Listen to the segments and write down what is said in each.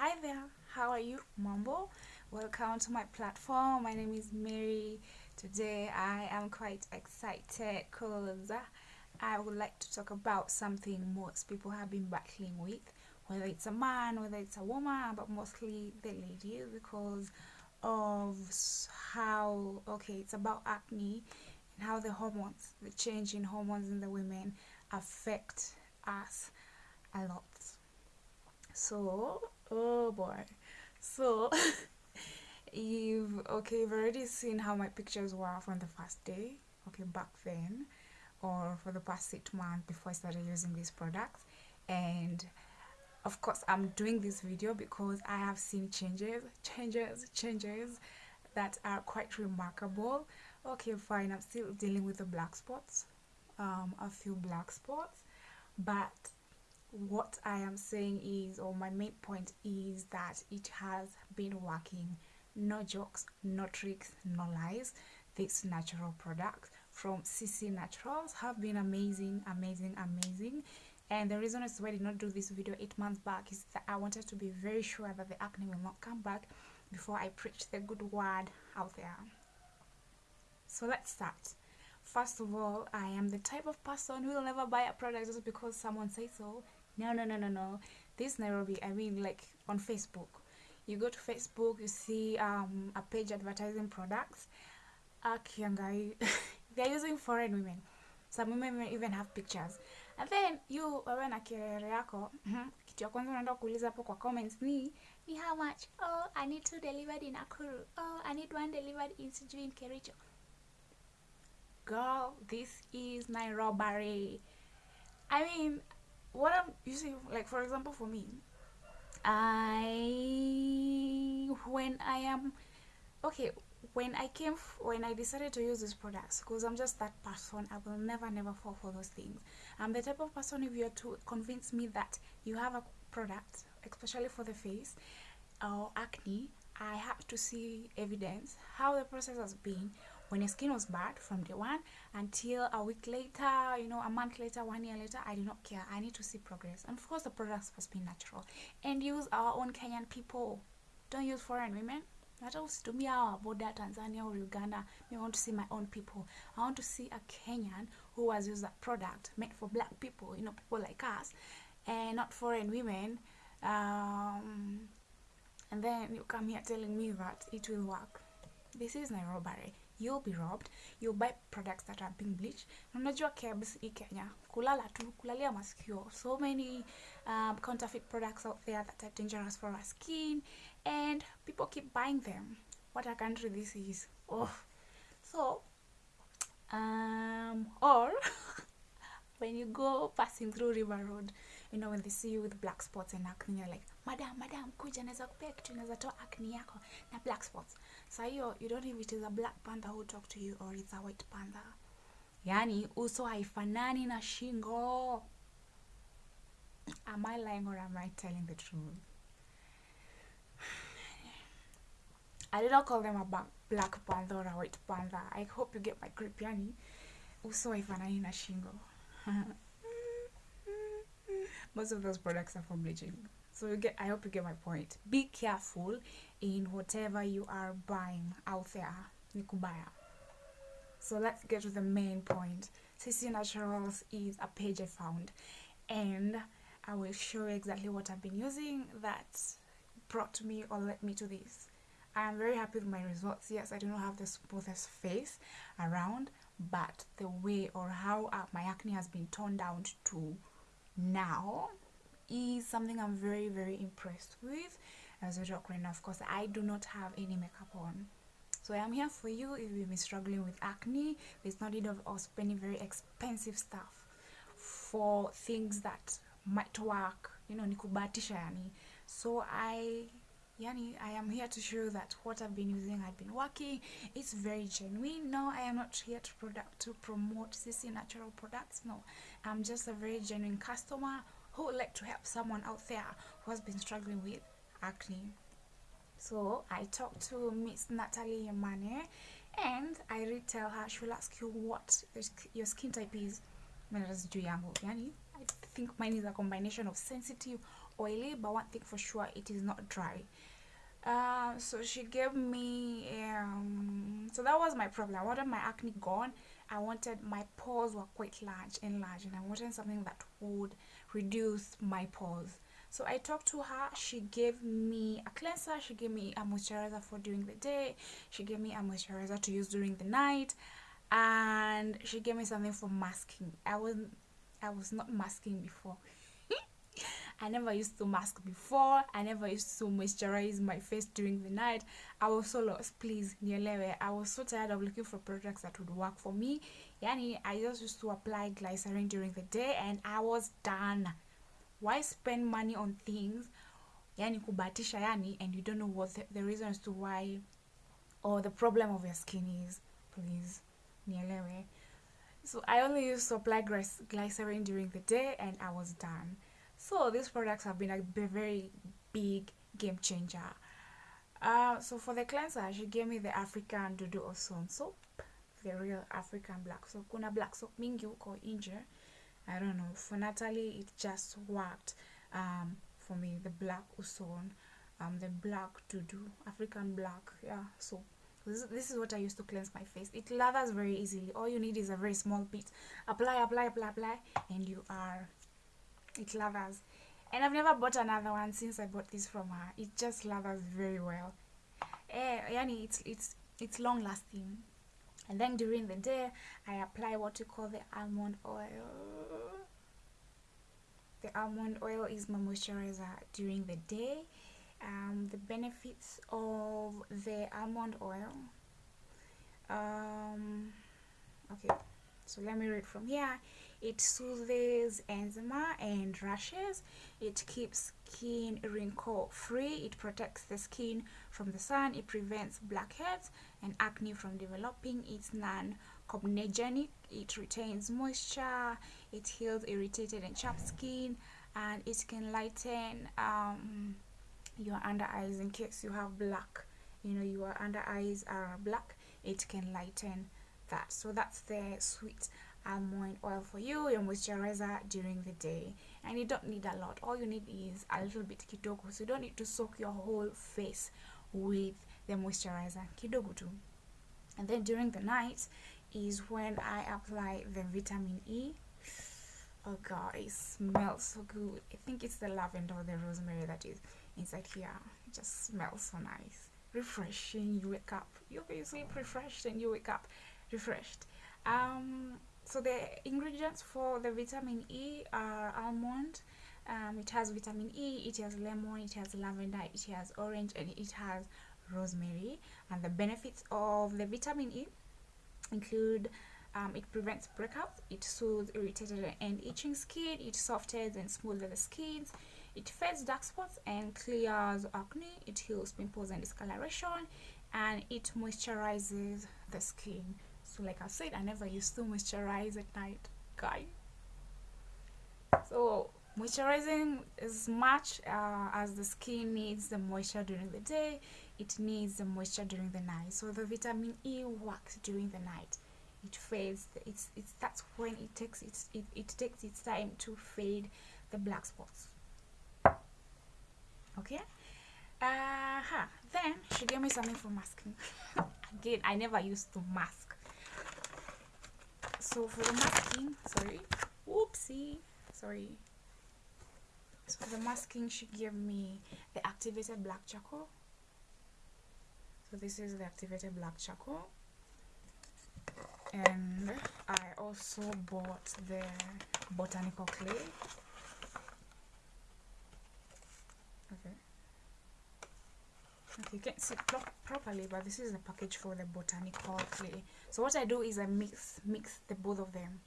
Hi there, how are you? Mambo? Welcome to my platform. My name is Mary. Today I am quite excited because I would like to talk about something most people have been battling with, whether it's a man, whether it's a woman, but mostly the ladies because of how, okay, it's about acne and how the hormones, the change in hormones in the women affect us a lot. So, oh boy. So, you've, okay, you've already seen how my pictures were from the first day, okay, back then, or for the past six months before I started using these products. And of course, I'm doing this video because I have seen changes, changes, changes that are quite remarkable. Okay, fine, I'm still dealing with the black spots, um, a few black spots, but what I am saying is, or my main point is that it has been working. No jokes, no tricks, no lies. This natural product from CC Naturals have been amazing, amazing, amazing. And the reason as why I did not do this video eight months back is that I wanted to be very sure that the acne will not come back before I preach the good word out there. So let's start. First of all, I am the type of person who will never buy a product just because someone says so. No, no, no, no, no. This Nairobi, I mean, like on Facebook. You go to Facebook, you see um, a page advertising products. Akiangai, they're using foreign women. Some women even have pictures. And then you wewe na kirere yako, kitu ya kwanza unaenda kuuliza hapo kwa comments ni ni how much? Oh, I need two delivered in akuru Oh, I need one delivered in sijui in Kericho. Girl, this is Nairobi. I mean, what I'm using, like for example, for me, I when I am okay when I came when I decided to use these products because I'm just that person I will never never fall for those things. I'm the type of person if you're to convince me that you have a product especially for the face or acne I have to see evidence how the process has been when your skin was bad from day one until a week later, you know, a month later, one year later, I do not care. I need to see progress. And of course, the products must be natural and use our own Kenyan people. Don't use foreign women. hata usitumia our border Tanzania or Uganda. I want to see my own people. I want to see a Kenyan who has used that product made for black people, you know, people like us, and not foreign women. Um, and then you come here telling me that it will work. This is Nairobi. You'll be robbed. You'll buy products that are being bleached. Unajua kebs hii Kenya, kulala tu, kulalia masikio. So many um, counterfeit products out there that are dangerous for our skin and people keep buying them. What a country this is. Oh. So, um, or when you go passing through River Road, you know, when they see you with black spots and acne, you're like, madam, madam, kuja naweza kupea kitu naweza toa acne yako na black spots. Sa hiyo, you don't if it is a black panther who talk to you or it's a white panther. Yani, uso haifanani na shingo. Am I lying or am I telling the truth? I did not call them a black panther or a white panther. I hope you get my grip, yani. Uso haifanani na shingo. Most of those products are for bleaching. So you get I hope you get my point. Be careful in whatever you are buying out there. you Nikubaya. So let's get to the main point. CC Naturals is a page I found and I will show you exactly what I've been using that brought me or led me to this. I am very happy with my results. Yes, I do not have the smoothest face around, but the way or how uh, my acne has been toned down to now is something I'm very, very impressed with. As a talk right now, of course, I do not have any makeup on. So I am here for you if you've been struggling with acne. There's no need of, of spending very expensive stuff for things that might work. You know, nikubatisha yani. So I yani I am here to show that what I've been using had been working. It's very genuine. No, I am not here to product to promote CC natural products. No, I'm just a very genuine customer who would like to help someone out there who has been struggling with acne. So I talked to Miss Natalie Yamane and I did tell her she will ask you what your skin type is. I think mine is a combination of sensitive oily but one thing for sure it is not dry uh, so she gave me um, so that was my problem i wanted my acne gone i wanted my pores were quite large and large and i wanted something that would reduce my pores. So i talked to her she gave me a cleanser she gave me a moisturizer for during the day she gave me a moisturizer to use during the night and she gave me something for masking. I was i was not masking before I never used to mask before. I never used to moisturize my face during the night. I was so lost. Please, nielewe. I was so tired of looking for products that would work for me. Yani, I just used to apply glycerin during the day and I was done. Why spend money on things? Yani kubatisha yani and you don't know what the, the reason as to why or the problem of your skin is. Please, nielewe. So I only used to apply glycerin during the day and I was done so these products have been a very big game changer uh, so for the cleanser she gave me the african dudu ozone soap the real african black soap kuna black soap mingi huko inje i don't know for natalie it just worked um, for me the black ozone um, the black dudu african black yeah so this, this is what I use to cleanse my face. It lathers very easily. All you need is a very small bit. Apply, apply, apply, apply, and you are it lathers and i've never bought another one since i bought this from her. It just lathers very well. Eh, yani it's it's it's long lasting. And then during the day i apply what you call the almond oil. The almond oil is my moisturizer during the day. Um, the benefits of the almond oil um, okay so let me read from here it soothes eczema and rashes. It keeps skin wrinkle free. It protects the skin from the sun. It prevents blackheads and acne from developing. It's non-comedogenic. It retains moisture. It heals irritated and chapped skin. And it can lighten um, your under eyes in case you have black. You know your under eyes are black. It can lighten that. So that's the sweet almond oil for you your moisturizer during the day. And you don't need a lot. All you need is a little bit kidogo. So you don't need to soak your whole face with the moisturizer. Kidogo too and then during the night is when i apply the vitamin e. Oh god it smells so good. I think it's the lavender or the rosemary that is inside here. It just smells so nice. Refreshing. You wake up. You, you sleep refreshed and you wake up refreshed. Um so the ingredients for the vitamin e are almond um, it has vitamin e it has lemon it has lavender it has orange and it has rosemary. And the benefits of the vitamin e include um, it prevents breakouts it soothes irritated and itching skin it softens and smooths the skin it fades dark spots and clears acne it heals pimples and discoloration and it moisturizes the skin so like i said i never used to moisturize at night. Guy. So moisturizing as much uh, as the skin needs the moisture during the day it needs the moisture during the night. So the vitamin e works during the night. It fades it's it's that's when it takes its it, it takes its time to fade the black spots. Okay? Uh -huh. then she gave me something for masking. Again i never used to mask so for the masking sorry whoopsie sorry. So for the masking she gave me the activated black charcoal. So this is the activated black charcoal. And I also bought the botanical clay okay okay you can't see properly but this is the package for the botanical clay so what i do is i mix mix the both of them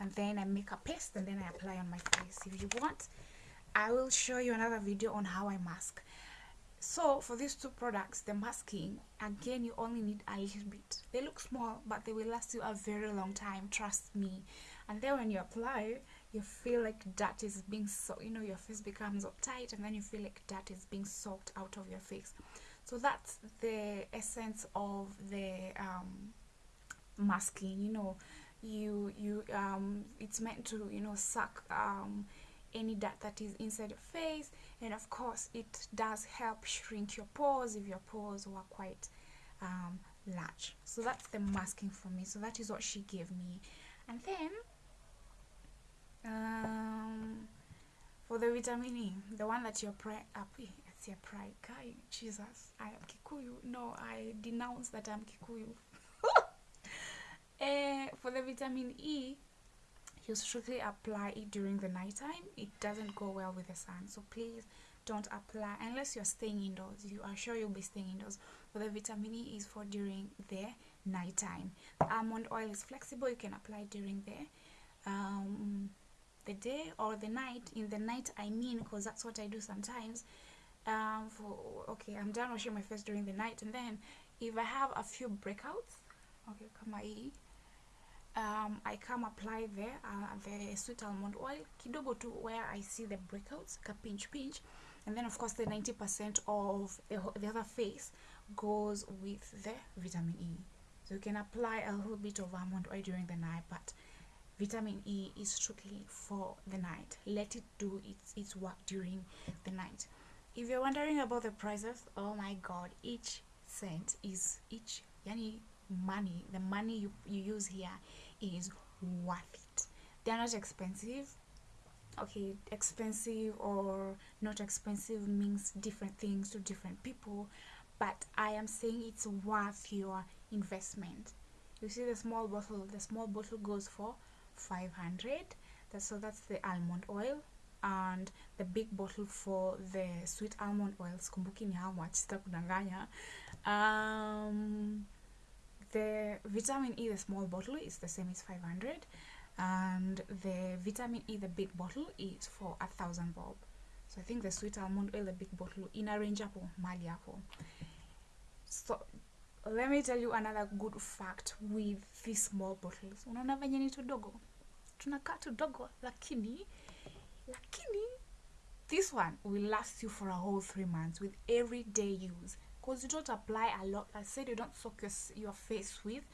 and then i make a paste and then i apply on my face. If you want i will show you another video on how i mask. So for these two products the masking again you only need a little bit. They look small but they will last you a very long time trust me. And then when you apply you feel like dirt is being so you know your face becomes uptight and then you feel like dirt is being soaked out of your face so that's the essence of the um, masking you know you you um it's meant to you know suck um any dirt that is inside your face. And of course it does help shrink your pores if your pores were quite um, large. So that's the masking for me. So that is what she gave me. And then um, for the vitamin E the one that you're pre up pride guy Jesus I am Kikuyu. No I denounce that I'm Kikuyu. Uh, for the vitamin E you strictly apply it during the nighttime it doesn't go well with the sun. So please don't apply unless you're staying indoors. You are sure you'll be staying indoors. But the vitamin e is for during the nighttime the almond oil is flexible. You can apply during the um, the day or the night. In the night i mean because that's what i do sometimes um, for okay i'm done washing my face during the night and then if i have a few breakouts okay hii um, I come apply there uh, the sweet almond oil kidogo to where I see the breakouts ka pinch pinch and then of course the 90% of the, the other face goes with the vitamin E. So you can apply a little bit of almond oil during the night but vitamin E is strictly for the night. Let it do its, its work during the night if you're wondering about the prices oh my god each cent is each yani money the money you, you use here is worth it. They're not expensive. Okay expensive or not expensive means different things to different people but i am saying it's worth your investment. You see the small bottle the small bottle goes for 500 that's so that's the almond oil and the big bottle for the sweet almond oils. Kumbukini how much sitakudanganya. Um the vitamin e the small bottle is the same as 500 and the vitamin e the big bottle is for a thousand bob. So i think the sweet almond oil the big bottle in a range hapo mali hapo so let me tell you another good fact with these small bottles. Unaona venye ni tudogo? Tunakaa tudogo lakini lakini this one will last you for a whole three months with everyday use. Because you don't apply a lot i said you don't soak your, your face with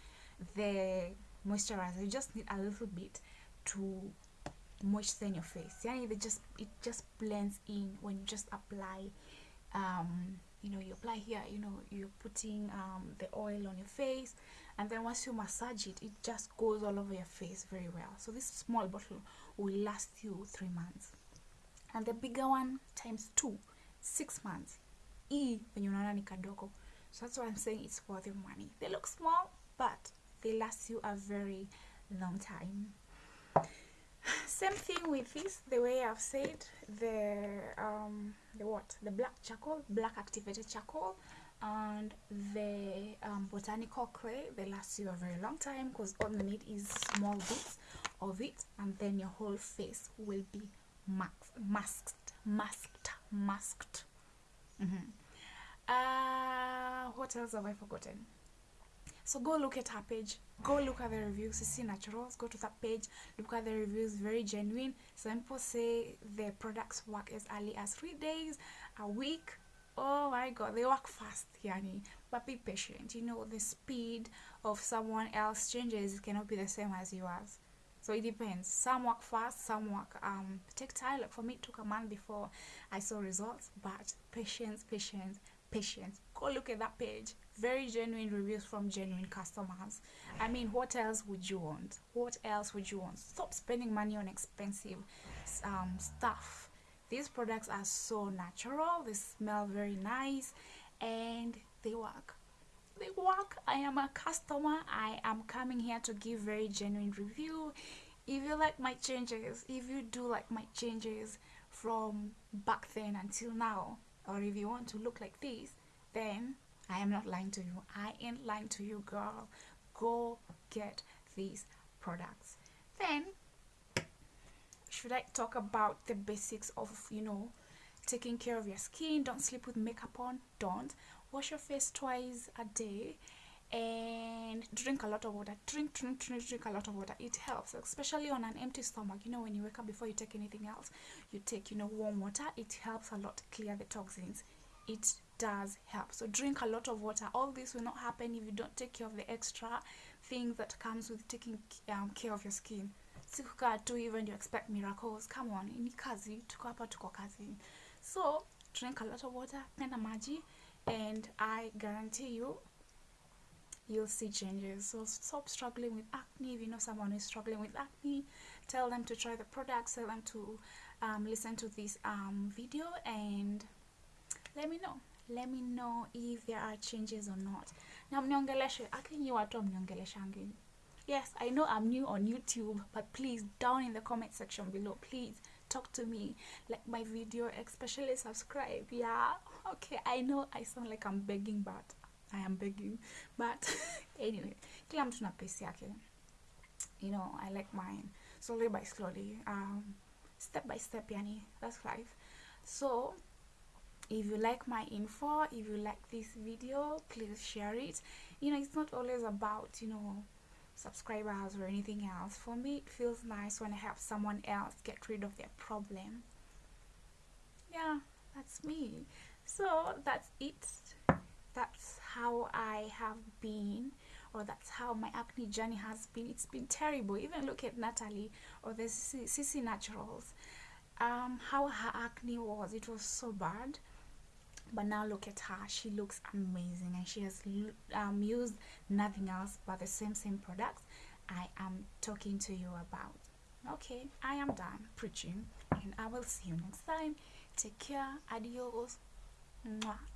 the moisturizer. You just need a little bit to moisten your face. Yeah they just it just blends in when you just apply um you know you apply here you know you're putting um the oil on your face and then once you massage it it just goes all over your face very well. So this small bottle will last you three months. And the bigger one times two six months. E when unaona ni kadogo. So that's why i'm saying it's worth your money. They look small but they last you a very long time same thing with this the way i've said the um the what? The black charcoal black activated charcoal and the um, botanical clay they last you a very long time because all you need is small bits of it and then your whole face will be masked masked masked masked. Mm -hmm. uh what else have i forgotten so go look at her page. Go look at the reviews. CC naturals go to that page. Look at the reviews. Very genuine. Some people say the products work as early as three days a week. Oh my god they work fast yani. But be patient. You know the speed of someone else changes. Cannot be the same as yours. So it depends. Some work fast some work um take time. Like for me it took a month before i saw results. But patience patience patience go look at that page. Very genuine reviews from genuine customers. I mean what else would you want? What else would you want? Stop spending money on expensive um, stuff. These products are so natural. They smell very nice and they work. They work. I am a customer. I am coming here to give very genuine review. If you like my changes if you do like my changes from back then until now or if you want to look like this then I am not lying to you. I ain't lying to you, girl. Go get these products. Then, should I talk about the basics of, you know, taking care of your skin? Don't sleep with makeup on. Don't. Wash your face twice a day and drink a lot of water drink drink drink drink a lot of water it helps especially on an empty stomach you know when you wake up before you take anything else you take you know warm water it helps a lot clear the toxins it does help. So drink a lot of water. All this will not happen if you don't take care of the extra things that comes with taking um, care of your skin. Sikukaa tu hivyo expect miracles. Come on ni kazi so drink a lot of water and i guarantee you you'll see changes. So stop struggling with acne. If you know someone who's struggling with acne tell them to try the products tell them to um, listen to this um, video and let me know let me know if there are changes or not. Na mniongeleshe akinyi watu mniongeleshangi yes i know i'm new on youtube but please down in the comment section below please talk to me. Like my video especially subscribe. Yeah okay i know i sound like i'm begging but i am begging. But anyway kila mtu na pace yake. You know i like mine. Slowly by slowly um step by step yani that's life. So if you like my info if you like this video please share it. You know it's not always about you know subscribers or anything else. For me it feels nice when i help someone else get rid of their problem. Yeah that's me. So that's it. That's how i have been or that's how my acne journey has been. It's been terrible. Even look at natalie or the cc naturals. Um how her acne was. It was so bad but now look at her. She looks amazing and she has um, used nothing else but the same same products i am talking to you about. Okay i am done preaching and i will see you next time. Take care. Adios. Mwah.